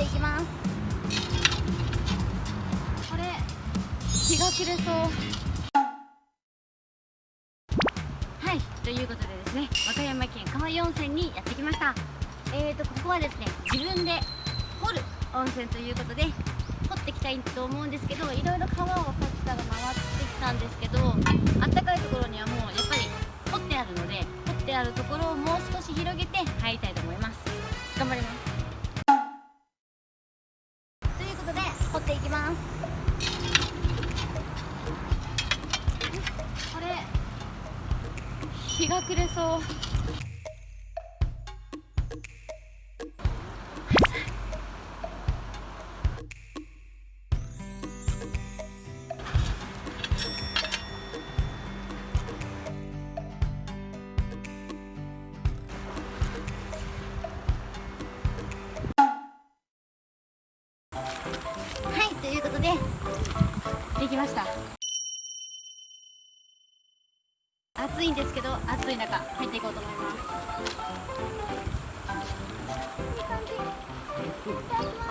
ていきます。これ日が暮れそう。はい。ということでですね和歌山県川湯温泉にやってきました。えーとここはですね自分で掘る温泉ということで掘ってきたいと思うんですけどいろいろ川をカツタが回ってきたんですけどあったかいところにはもうやっぱり掘ってあるので掘ってあるところをもう少し広げて入りたいと思いますが暮れそう。はいということでできました。暑いんですけど暑い中入っていこうと思います。いい感じいただきま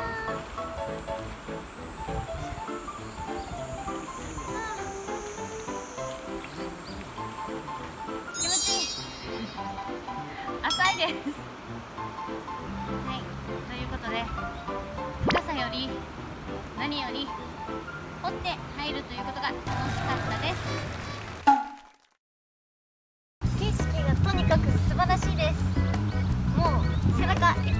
す気持ちいい。浅いです。はい。ということで深さより何より掘って入るということが楽しかった。はい